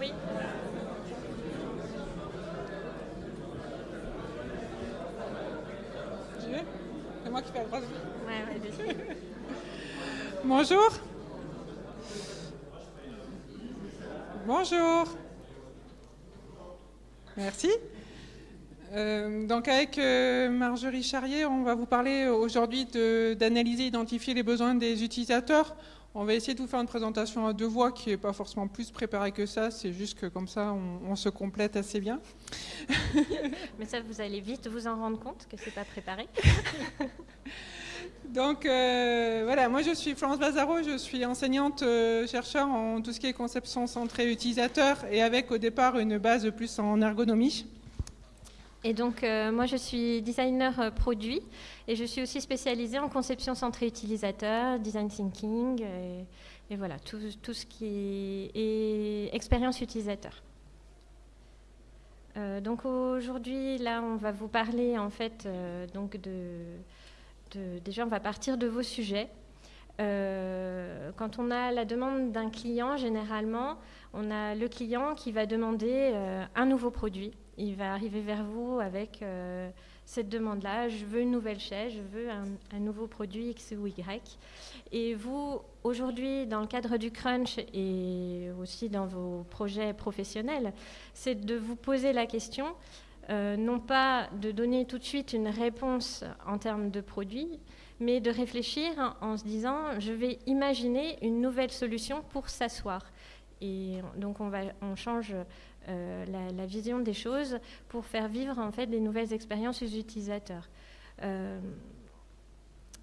Oui. J'y vais C'est moi qui fais la croix. Ouais, ouais. Bonjour. Bonjour. Merci. Euh, donc avec euh, Marjorie Charrier, on va vous parler aujourd'hui d'analyser, identifier les besoins des utilisateurs. On va essayer de vous faire une présentation à deux voix qui n'est pas forcément plus préparée que ça, c'est juste que comme ça on, on se complète assez bien. Mais ça, vous allez vite vous en rendre compte que c'est pas préparé. Donc euh, voilà, moi je suis Florence Bazaro, je suis enseignante euh, chercheur en tout ce qui est conception centrée utilisateur et avec au départ une base plus en ergonomie. Et donc, euh, moi, je suis designer euh, produit et je suis aussi spécialisée en conception centrée utilisateur, design thinking et, voilà, tout, ce qui est expérience utilisateur. Euh, donc aujourd'hui, là, on va vous parler en fait donc de, déjà, on va partir de vos sujets. Quand on a la demande d'un client, généralement, on a le client qui va demander un nouveau produit. Il va arriver vers vous avec euh, cette demande-là. Je veux une nouvelle chaise, je veux un, nouveau produit X ou Y. Et vous, aujourd'hui, dans le cadre du crunch et aussi dans vos projets professionnels, c'est de vous poser la question, euh, non pas de donner tout de suite une réponse en termes de produit, mais de réfléchir en se disant, je vais imaginer une nouvelle solution pour s'asseoir. Et donc on change euh, la, vision des choses pour faire vivre en fait des nouvelles expériences aux utilisateurs. Euh,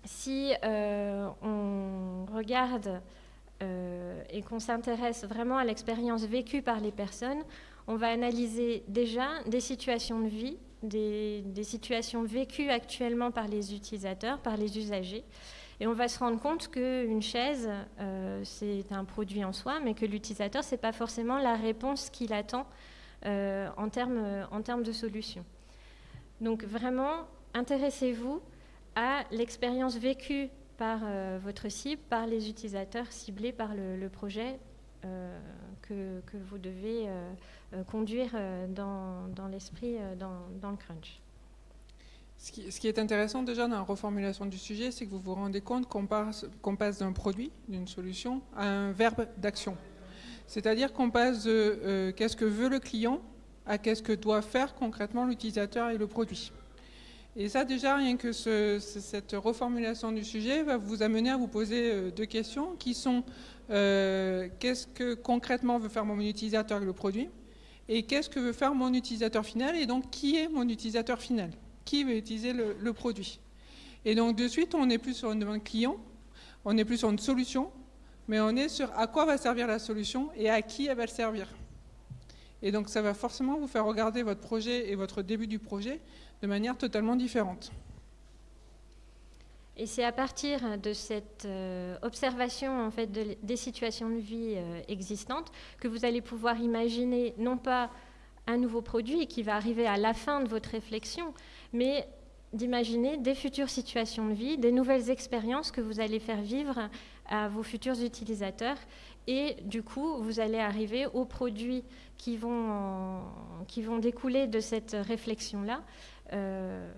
si euh, on regarde et qu'on s'intéresse vraiment à l'expérience vécue par les personnes, on va analyser déjà des situations de vie, des, situations vécues actuellement par les utilisateurs, par les usagers. Et on va se rendre compte qu'une chaise, euh, c'est un produit en soi, mais que l'utilisateur, ce n'est pas forcément la réponse qu'il attend euh, en, termes, de solution. Donc vraiment, intéressez-vous à l'expérience vécue par euh, votre cible, par les utilisateurs ciblés par le, projet que, vous devez conduire dans, l'esprit, dans, le crunch. Ce qui, est intéressant déjà dans la reformulation du sujet, c'est que vous vous rendez compte qu'on passe, d'un produit, d'une solution, à un verbe d'action. C'est-à-dire qu'on passe de euh, qu'est-ce que veut le client à qu'est-ce que doit faire concrètement l'utilisateur et le produit. Et ça, déjà, rien que ce, cette reformulation du sujet va vous amener à vous poser euh, deux questions qui sont euh, qu'est-ce que concrètement veut faire mon utilisateur avec le produit et qu'est-ce que veut faire mon utilisateur final et donc qui est mon utilisateur final Qui veut utiliser le, produit Et donc, de suite, on n'est plus sur une demande client, on n'est plus sur une solution, mais on est sur à quoi va servir la solution et à qui elle va le servir. Et donc, ça va forcément vous faire regarder votre projet et votre début du projet de manière totalement différente. Et c'est à partir de cette euh, observation en fait, de, des situations de vie euh, existantes que vous allez pouvoir imaginer non pas un nouveau produit qui va arriver à la fin de votre réflexion, mais d'imaginer des futures situations de vie, des nouvelles expériences que vous allez faire vivre à vos futurs utilisateurs. Et du coup, vous allez arriver aux produits qui vont, découler de cette réflexion-là. Euh,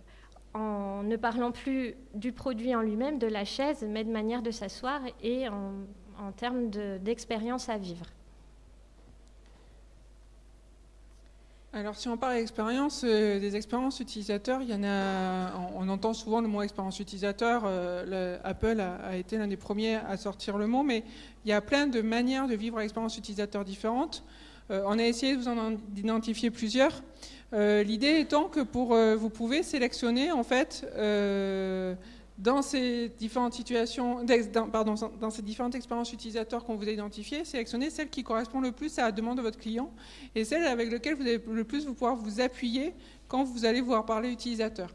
en ne parlant plus du produit en lui-même, de la chaise, mais de manière de s'asseoir et en, termes d'expérience de, à vivre. Alors si on parle d'expérience, euh, des expériences utilisateurs, il y en a, on, entend souvent le mot expérience utilisateur, euh, le, Apple a, été l'un des premiers à sortir le mot, mais il y a plein de manières de vivre l'expérience utilisateur différentes. Euh, on a essayé de vous en identifier plusieurs. L'idée étant que pour vous pouvez sélectionner en fait dans ces différentes situations, dans, pardon, dans ces différentes expériences utilisateurs qu'on vous a identifiées, sélectionner celle qui correspond le plus à la demande de votre client et celle avec laquelle vous allez le plus vous pouvoir vous appuyer quand vous allez pouvoir parler utilisateur.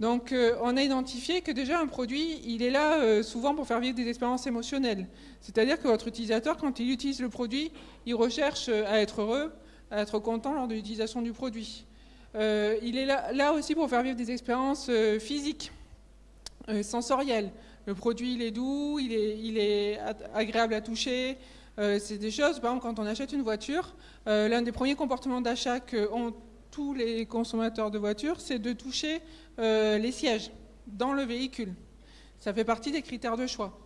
Donc euh, on a identifié que déjà un produit, il est là euh, souvent pour faire vivre des expériences émotionnelles. C'est-à-dire que votre utilisateur, quand il utilise le produit, il recherche euh, à être heureux, à être content lors de l'utilisation du produit. Il est là, aussi pour faire vivre des expériences physiques, euh, sensorielles. Le produit, il est doux, il est, agréable à toucher, c'est des choses, par exemple, quand on achète une voiture, l'un des premiers comportements d'achat qu'ont tous les consommateurs de voitures, c'est de toucher les sièges dans le véhicule. Ça fait partie des critères de choix.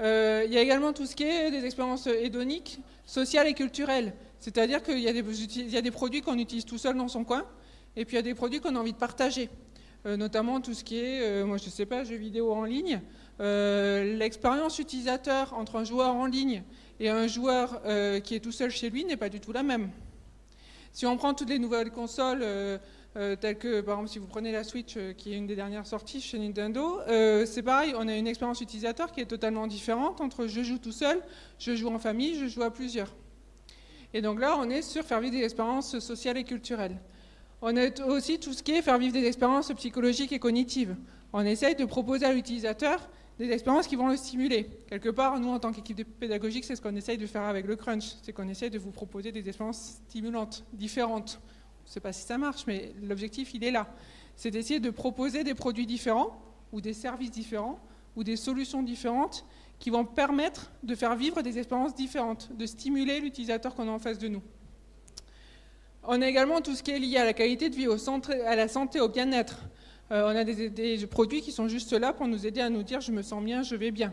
Euh, il y a également tout ce qui est des expériences hédoniques, sociales et culturelles. C'est-à-dire qu'il y, a des produits qu'on utilise tout seul dans son coin, et puis il y a des produits qu'on a envie de partager. Euh, notamment tout ce qui est, euh, moi je sais pas, jeux vidéo en ligne. L'expérience utilisateur entre un joueur en ligne et un joueur qui est tout seul chez lui n'est pas du tout la même. Si on prend toutes les nouvelles consoles euh, tels que par exemple si vous prenez la Switch euh, qui est une des dernières sorties chez Nintendo, euh, c'est pareil, on a une expérience utilisateur qui est totalement différente entre je joue tout seul, je joue en famille, je joue à plusieurs. Et donc là, on est sur faire vivre des expériences sociales et culturelles. On a aussi tout ce qui est faire vivre des expériences psychologiques et cognitives. On essaye de proposer à l'utilisateur des expériences qui vont le stimuler. Quelque part, nous, en tant qu'équipe pédagogique, c'est ce qu'on essaye de faire avec le crunch. C'est qu'on essaye de vous proposer des expériences stimulantes, différentes, je ne sais pas si ça marche, mais l'objectif, il est là. C'est d'essayer de proposer des produits différents, ou des services différents, ou des solutions différentes qui vont permettre de faire vivre des expériences différentes, de stimuler l'utilisateur qu'on a en face de nous. On a également tout ce qui est lié à la qualité de vie, à la santé, au bien-être. Euh, on a des, produits qui sont juste là pour nous aider à nous dire je me sens bien, je vais bien.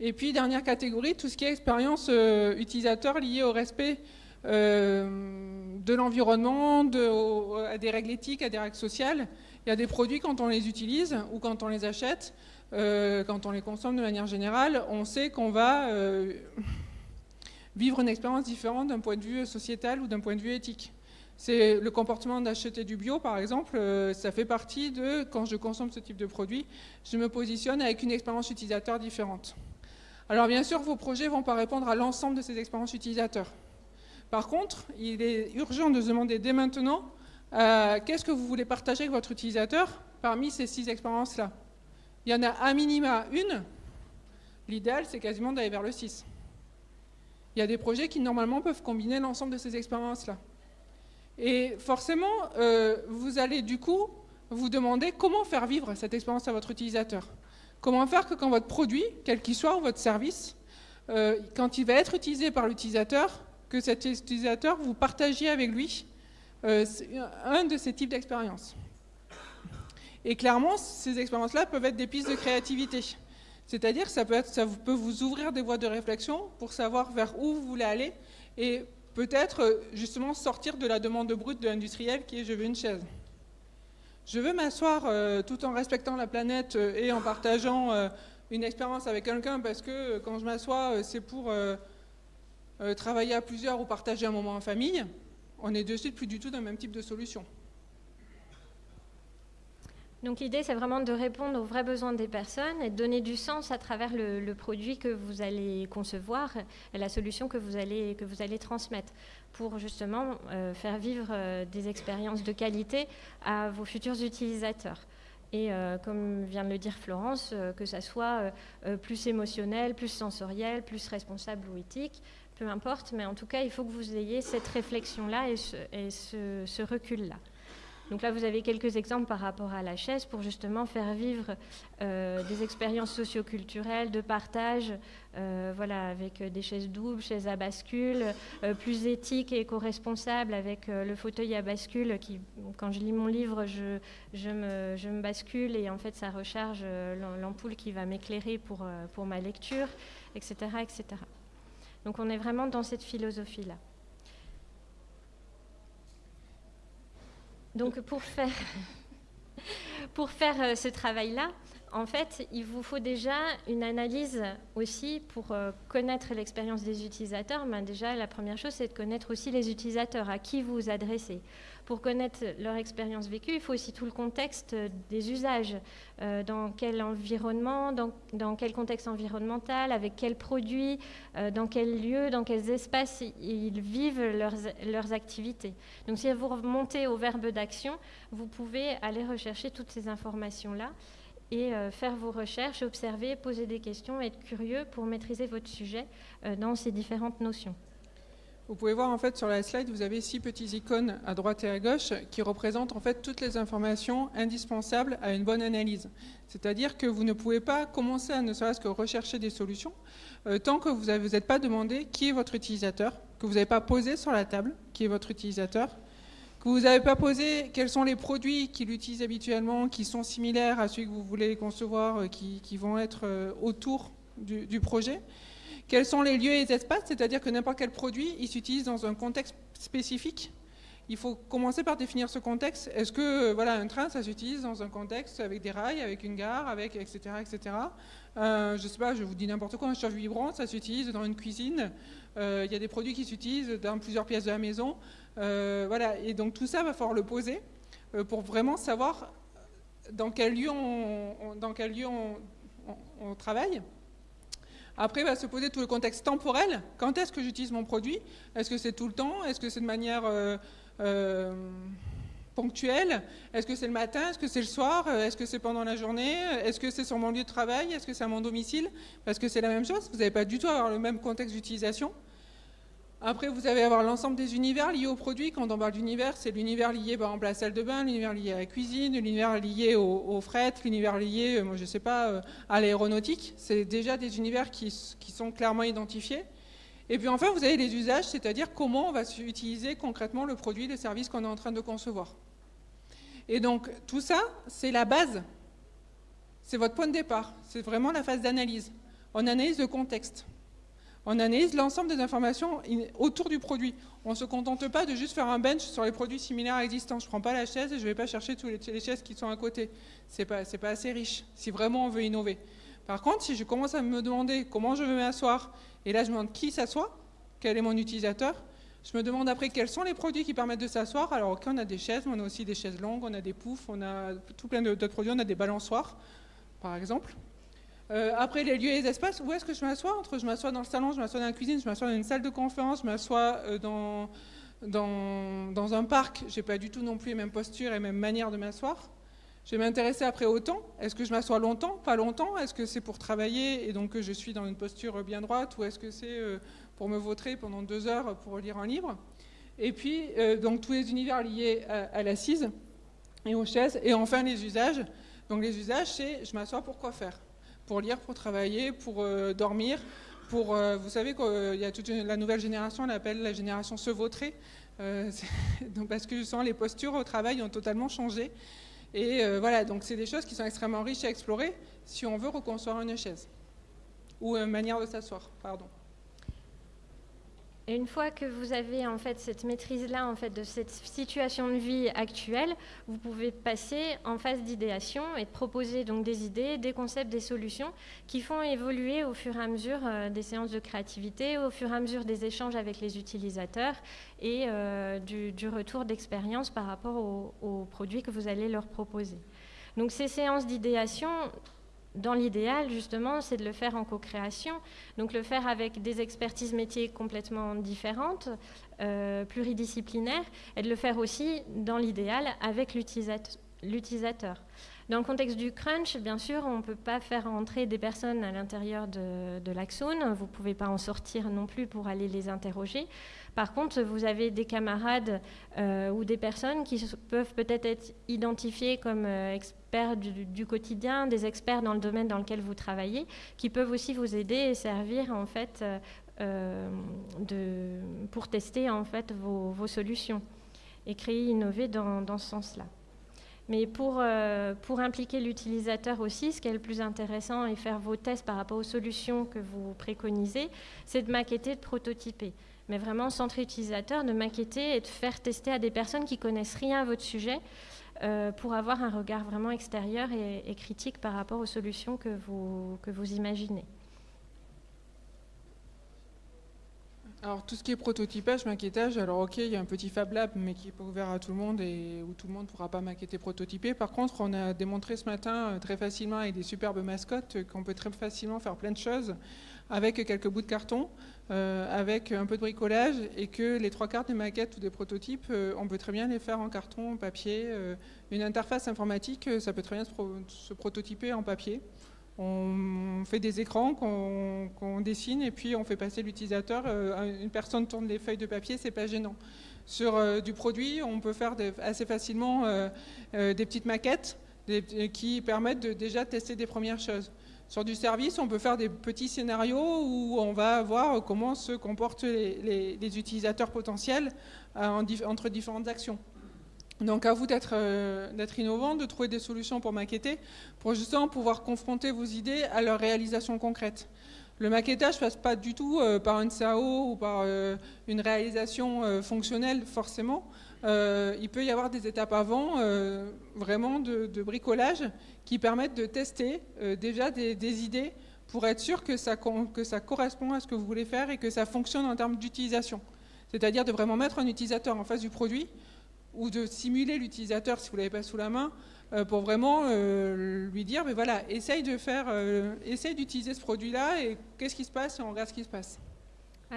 Et puis, dernière catégorie, tout ce qui est expérience euh, utilisateur liée au respect euh, de l'environnement, à des règles éthiques, à des règles sociales. Il y a des produits, quand on les utilise ou quand on les achète, quand on les consomme de manière générale, on sait qu'on va vivre une expérience différente d'un point de vue sociétal ou d'un point de vue éthique. C'est le comportement d'acheter du bio, par exemple, ça fait partie de, quand je consomme ce type de produit, je me positionne avec une expérience utilisateur différente. Alors bien sûr, vos projets ne vont pas répondre à l'ensemble de ces expériences utilisateurs. Par contre, il est urgent de se demander dès maintenant euh, qu'est-ce que vous voulez partager avec votre utilisateur parmi ces six expériences-là? Il y en a un minima une. L'idéal, c'est quasiment d'aller vers le 6. Il y a des projets qui, normalement, peuvent combiner l'ensemble de ces expériences-là. Et forcément, euh, vous allez du coup vous demander comment faire vivre cette expérience à votre utilisateur. Comment faire que quand votre produit, quel qu'il soit, ou votre service, euh, quand il va être utilisé par l'utilisateur, que cet utilisateur, vous partagiez avec lui euh, un de ces types d'expériences. Et clairement, ces expériences-là peuvent être des pistes de créativité. C'est-à-dire que ça peut, être, ça peut vous ouvrir des voies de réflexion pour savoir vers où vous voulez aller et peut-être euh, justement sortir de la demande brute de l'industriel qui est je veux une chaise. Je veux m'asseoir euh, tout en respectant la planète et en partageant une expérience avec quelqu'un parce que quand je m'assois, c'est pour euh, travailler à plusieurs ou partager un moment en famille, on est de suite plus du tout dans le même type de solution. Donc l'idée, c'est vraiment de répondre aux vrais besoins des personnes et de donner du sens à travers le, produit que vous allez concevoir et la solution que vous allez, que vous allez transmettre pour justement euh, faire vivre euh, des expériences de qualité à vos futurs utilisateurs. Et comme vient de le dire Florence, que ça soit plus émotionnel, plus sensoriel, plus responsable ou éthique, peu importe, mais en tout cas, il faut que vous ayez cette réflexion-là et ce, recul-là. Donc là, vous avez quelques exemples par rapport à la chaise pour justement faire vivre euh, des expériences socioculturelles de partage, euh, voilà, avec des chaises doubles, chaises à bascule, euh, plus éthiques et éco-responsables avec le fauteuil à bascule qui, quand je lis mon livre, je, je, me, je me bascule et en fait, ça recharge l'ampoule qui va m'éclairer pour, pour ma lecture, etc., etc. Donc on est vraiment dans cette philosophie-là. Donc pour faire, pour faire euh, ce travail-là, en fait, il vous faut déjà une analyse aussi pour euh, connaître l'expérience des utilisateurs. Mais déjà, la première chose, c'est de connaître aussi les utilisateurs, à qui vous vous adressez. Pour connaître leur expérience vécue, il faut aussi tout le contexte des usages. Euh, dans quel environnement, dans, quel contexte environnemental, avec quels produits, euh, dans quels lieux, dans quels espaces ils vivent leurs, leurs activités. Donc si vous remontez au verbe d'action, vous pouvez aller rechercher toutes ces informations-là et euh, faire vos recherches, observer, poser des questions, être curieux pour maîtriser votre sujet euh, dans ces différentes notions. Vous pouvez voir en fait sur la slide, vous avez six petits icônes à droite et à gauche qui représentent en fait toutes les informations indispensables à une bonne analyse. C'est-à-dire que vous ne pouvez pas commencer à ne serait-ce que rechercher des solutions euh, tant que vous n'êtes pas demandé qui est votre utilisateur, que vous n'avez pas posé sur la table qui est votre utilisateur, que vous n'avez pas posé quels sont les produits qu'il utilise habituellement, qui sont similaires à ceux que vous voulez concevoir, euh, qui, vont être euh, autour du projet. Quels sont les lieux et les espaces? C'est-à-dire que n'importe quel produit, il s'utilise dans un contexte spécifique. Il faut commencer par définir ce contexte. Est-ce que euh, voilà, un train, ça s'utilise dans un contexte avec des rails, avec une gare, avec etc. etc. Je sais pas, je vous dis n'importe quoi, un chauffe vibrant, ça s'utilise dans une cuisine. Il y a des produits qui s'utilisent dans plusieurs pièces de la maison. Euh, voilà, et donc tout ça va falloir le poser pour vraiment savoir dans quel lieu on, dans quel lieu on travaille. Après, va se poser tout le contexte temporel. Quand est-ce que j'utilise mon produit? Est-ce que c'est tout le temps? Est-ce que c'est de manière euh, euh, ponctuelle? Est-ce que c'est le matin? Est-ce que c'est le soir? Est-ce que c'est pendant la journée? Est-ce que c'est sur mon lieu de travail? Est-ce que c'est à mon domicile? Parce que c'est la même chose. Vous n'allez pas du tout avoir le même contexte d'utilisation. Après, vous allez avoir l'ensemble des univers liés au produit. Quand on parle d'univers, c'est l'univers lié par exemple à la salle de bain, l'univers lié à la cuisine, l'univers lié au, fret, l'univers lié, euh, je sais pas, euh, à l'aéronautique. C'est déjà des univers qui, sont clairement identifiés. Et puis enfin, vous avez les usages, c'est-à-dire comment on va utiliser concrètement le produit, le service qu'on est en train de concevoir. Et donc, tout ça, c'est la base. C'est votre point de départ. C'est vraiment la phase d'analyse. On analyse le contexte. On analyse l'ensemble des informations autour du produit. On ne se contente pas de juste faire un bench sur les produits similaires existants. Je ne prends pas la chaise et je ne vais pas chercher toutes les chaises qui sont à côté. Ce n'est pas, pas assez riche, si vraiment on veut innover. Par contre, si je commence à me demander comment je veux m'asseoir, et là je me demande qui s'assoit, quel est mon utilisateur, je me demande après quels sont les produits qui permettent de s'asseoir. Alors ok, on a des chaises, mais on a aussi des chaises longues, on a des poufs, on a tout plein d'autres produits, on a des balançoires, par exemple. Euh, après, les lieux et les espaces, où est-ce que je m'assois Entre je m'assois dans le salon, je m'assois dans la cuisine, je m'assois dans une salle de conférence, je m'assois euh, dans, dans, un parc. Je n'ai pas du tout non plus les mêmes postures et même manière de m'asseoir. Je vais m'intéresser après au temps. Est-ce que je m'assois longtemps Pas longtemps? Est-ce que c'est pour travailler et donc je suis dans une posture bien droite? Ou est-ce que c'est euh, pour me vautrer pendant deux heures pour lire un livre? Et puis, donc tous les univers liés à l'assise et aux chaises. Et enfin, les usages. Donc les usages, c'est je m'assois pour quoi faire? Pour lire, pour travailler, pour euh, dormir. Pour, euh, vous savez qu'il y a toute la nouvelle génération, on l'appelle la génération se vautrer, euh, donc parce que sens les postures au travail ont totalement changé. Et voilà, donc c'est des choses qui sont extrêmement riches à explorer si on veut reconstruire une chaise ou une manière de s'asseoir, pardon. Et une fois que vous avez en fait cette maîtrise-là en fait de cette situation de vie actuelle, vous pouvez passer en phase d'idéation et proposer donc des idées, des concepts, des solutions qui font évoluer au fur et à mesure euh, des séances de créativité, au fur et à mesure des échanges avec les utilisateurs et euh, du, retour d'expérience par rapport aux produits que vous allez leur proposer. Donc ces séances d'idéation, dans l'idéal, justement, c'est de le faire en co-création, donc le faire avec des expertises métiers complètement différentes, euh, pluridisciplinaires, et de le faire aussi, dans l'idéal, avec l'utilisateur. Dans le contexte du crunch, bien sûr, on ne peut pas faire entrer des personnes à l'intérieur de, de l'Axone, vous ne pouvez pas en sortir non plus pour aller les interroger. Par contre, vous avez des camarades euh, ou des personnes qui peuvent peut-être être identifiées comme euh, experts du, quotidien, des experts dans le domaine dans lequel vous travaillez, qui peuvent aussi vous aider et servir en fait euh, pour tester vos, solutions et créer, innover dans, dans ce sens-là. Mais pour, pour impliquer l'utilisateur aussi, ce qui est le plus intéressant et faire vos tests par rapport aux solutions que vous préconisez, c'est de maqueter, de prototyper mais vraiment centre utilisateur, de maqueter et de faire tester à des personnes qui connaissent rien à votre sujet euh, pour avoir un regard vraiment extérieur et, critique par rapport aux solutions que vous, que vous imaginez. Alors tout ce qui est prototypage, maquettage, alors ok, il y a un petit Fab Lab, mais qui est pas ouvert à tout le monde et où tout le monde ne pourra pas maqueter, prototyper. Par contre, on a démontré ce matin euh, très facilement avec des superbes mascottes qu'on peut très facilement faire plein de choses avec quelques bouts de carton, euh, avec un peu de bricolage, et que les trois quarts des maquettes ou des prototypes, euh, on peut très bien les faire en carton, en papier. Euh, une interface informatique, ça peut très bien se, prototyper en papier. On fait des écrans qu'on dessine et puis on fait passer l'utilisateur. Une personne tourne les feuilles de papier, c'est pas gênant. Sur du produit, on peut faire assez facilement des petites maquettes qui permettent de déjà tester des premières choses. Sur du service, on peut faire des petits scénarios où on va voir comment se comportent les, utilisateurs potentiels euh, entre différentes actions. Donc à vous euh, d'être innovant, de trouver des solutions pour maqueter, pour justement pouvoir confronter vos idées à leur réalisation concrète. Le maquettage ne passe pas du tout euh, par un CAO ou par une réalisation fonctionnelle forcément. il peut y avoir des étapes avant, vraiment de, bricolage, qui permettent de tester euh, déjà des, idées pour être sûr que ça, que ça correspond à ce que vous voulez faire et que ça fonctionne en termes d'utilisation. C'est-à-dire de vraiment mettre un utilisateur en face du produit ou de simuler l'utilisateur si vous ne l'avez pas sous la main euh, pour vraiment euh, lui dire, mais voilà, essaye de faire, essaye d'utiliser ce produit-là et qu'est-ce qui se passe on regarde ce qui se passe.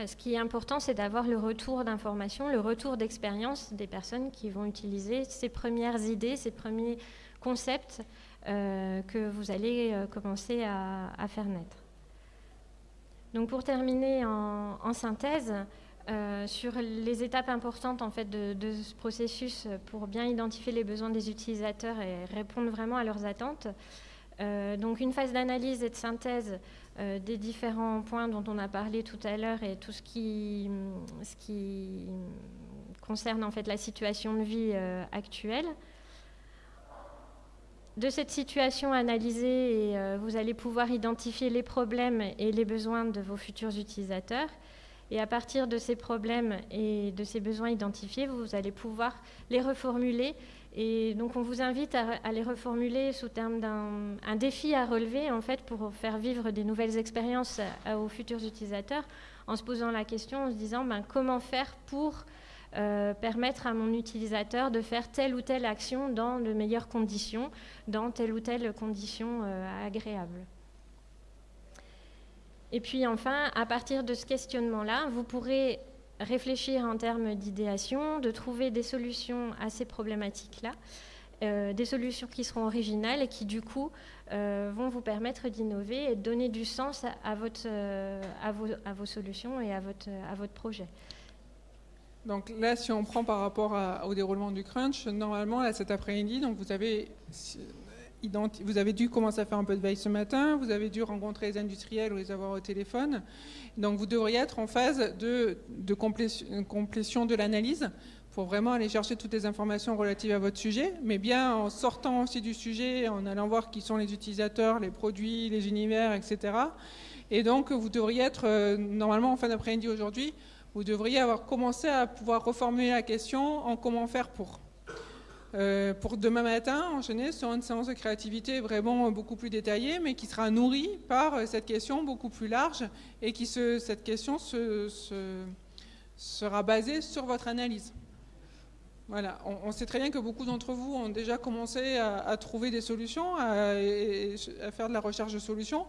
Ce qui est important, c'est d'avoir le retour d'information, le retour d'expérience des personnes qui vont utiliser ces premières idées, ces premiers concepts euh, que vous allez euh, commencer à, faire naître. Donc pour terminer en, synthèse, euh, sur les étapes importantes en fait de, ce processus pour bien identifier les besoins des utilisateurs et répondre vraiment à leurs attentes. donc une phase d'analyse et de synthèse des différents points dont on a parlé tout à l'heure et tout ce qui, ce qui concerne en fait la situation de vie actuelle de cette situation analysée, euh, vous allez pouvoir identifier les problèmes et les besoins de vos futurs utilisateurs. Et à partir de ces problèmes et de ces besoins identifiés, vous allez pouvoir les reformuler. Et donc on vous invite à, les reformuler sous terme d'un défi à relever, en fait, pour faire vivre des nouvelles expériences aux futurs utilisateurs, en se posant la question, en se disant ben, comment faire pour euh, permettre à mon utilisateur de faire telle ou telle action dans de meilleures conditions, dans telle ou telle condition euh, agréable. Et puis enfin, à partir de ce questionnement-là, vous pourrez réfléchir en termes d'idéation, de trouver des solutions à ces problématiques-là, euh, des solutions qui seront originales et qui du coup vont vous permettre d'innover et de donner du sens à, votre, à, vos, à, vos, solutions et à votre, à votre projet. Donc là, si on prend par rapport au déroulement du crunch, normalement, là, cet après-midi, vous avez, vous avez dû commencer à faire un peu de veille ce matin, vous avez dû rencontrer les industriels ou les avoir au téléphone. Donc vous devriez être en phase de, complétion de l'analyse pour vraiment aller chercher toutes les informations relatives à votre sujet, mais bien en sortant aussi du sujet, en allant voir qui sont les utilisateurs, les produits, les univers, etc. Et donc vous devriez être euh, normalement en fin d'après-midi aujourd'hui vous devriez avoir commencé à pouvoir reformuler la question en comment faire pour. Euh, pour demain matin, enchaîner sur une séance de créativité vraiment beaucoup plus détaillée, mais qui sera nourrie par cette question beaucoup plus large et qui cette question se, sera basée sur votre analyse. Voilà, on, sait très bien que beaucoup d'entre vous ont déjà commencé à, trouver des solutions, à, à, faire de la recherche de solutions.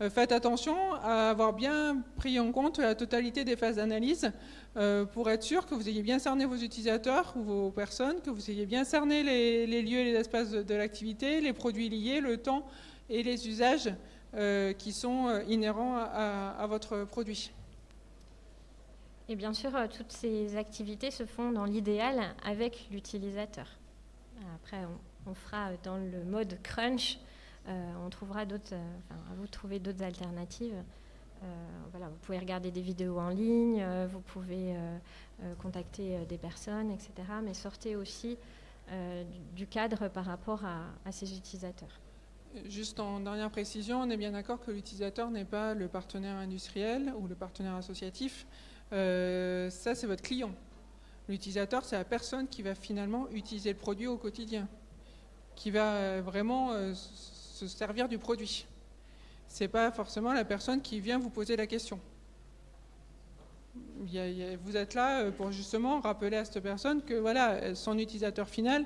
Euh, faites attention à avoir bien pris en compte la totalité des phases d'analyse euh, pour être sûr que vous ayez bien cerné vos utilisateurs ou vos personnes, que vous ayez bien cerné les, lieux et les espaces de, l'activité, les produits liés, le temps et les usages euh, qui sont inhérents à, votre produit. Et bien sûr, toutes ces activités se font dans l'idéal avec l'utilisateur. Après, on, fera dans le mode crunch euh, on trouvera euh, vous d'autres alternatives. Euh, voilà, vous pouvez regarder des vidéos en ligne, vous pouvez contacter des personnes, etc. Mais sortez aussi du cadre par rapport à, ces utilisateurs. Juste en dernière précision, on est bien d'accord que l'utilisateur n'est pas le partenaire industriel ou le partenaire associatif. ça, c'est votre client. L'utilisateur, c'est la personne qui va finalement utiliser le produit au quotidien, qui va vraiment se servir du produit. Ce n'est pas forcément la personne qui vient vous poser la question. vous êtes là euh, pour justement rappeler à cette personne que voilà, son utilisateur final,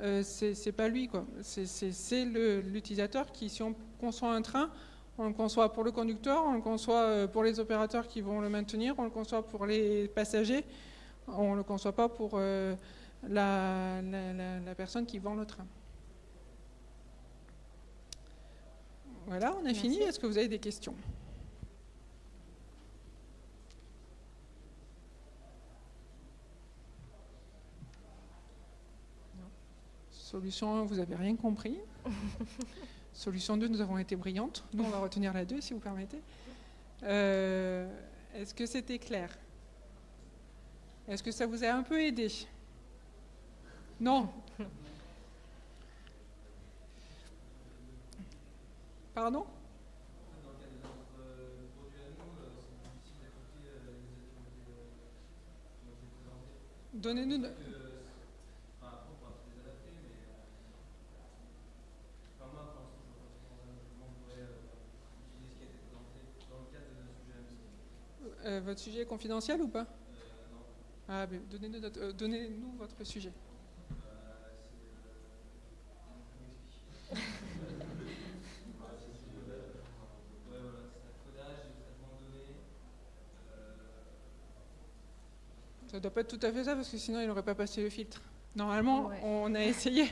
euh, c'est pas lui. C'est l'utilisateur qui, si on conçoit un train, on le conçoit pour le conducteur, on le conçoit euh, pour les opérateurs qui vont le maintenir, on le conçoit pour les passagers, on ne le conçoit pas pour la personne qui vend le train. Voilà, on a Merci. fini. Est-ce que vous avez des questions? Solution 1, vous n'avez rien compris. Solution 2, nous avons été brillantes. Nous, on va retenir la 2, si vous permettez. Euh, Est-ce que c'était clair Est-ce que ça vous a un peu aidé? Non Pardon? Donnez-nous. de- Euh, votre sujet est confidentiel ou pas? Ah, mais donnez-nous notre- euh, donnez-nous votre sujet. Ça ne doit pas être tout à fait ça parce que sinon il n'aurait pas passé le filtre. Normalement, Ouais. on a essayé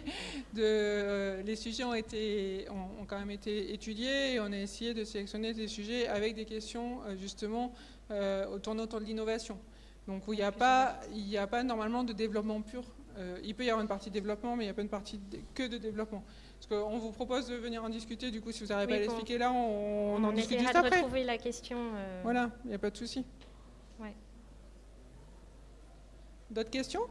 de. euh, les sujets ont, été, ont, ont quand même été étudiés et on a essayé de sélectionner des sujets avec des questions euh, justement euh, tournant autour de l'innovation. Donc où il n'y a, pas- il a pas normalement de développement pur. Euh, il peut y avoir une partie développement, mais il n'y a pas une partie de- que de développement. Parce qu'on vous propose de venir en discuter, du coup, si vous n'arrivez Oui, pas à l'expliquer là, on, on en discute juste de après. retrouver la question. Voilà, il n'y a pas de souci. Ouais. D'autres questions?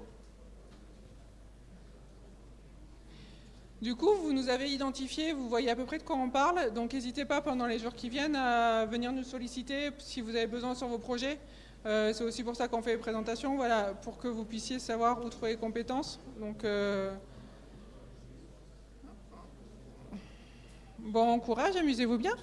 Du coup, vous nous avez identifié, vous voyez à peu près de quoi on parle, donc n'hésitez pas pendant les jours qui viennent à venir nous solliciter si vous avez besoin sur vos projets. Euh, c'est aussi pour ça qu'on fait les présentations, voilà, pour que vous puissiez savoir où trouver les compétences. Donc, euh, bon courage, amusez-vous bien.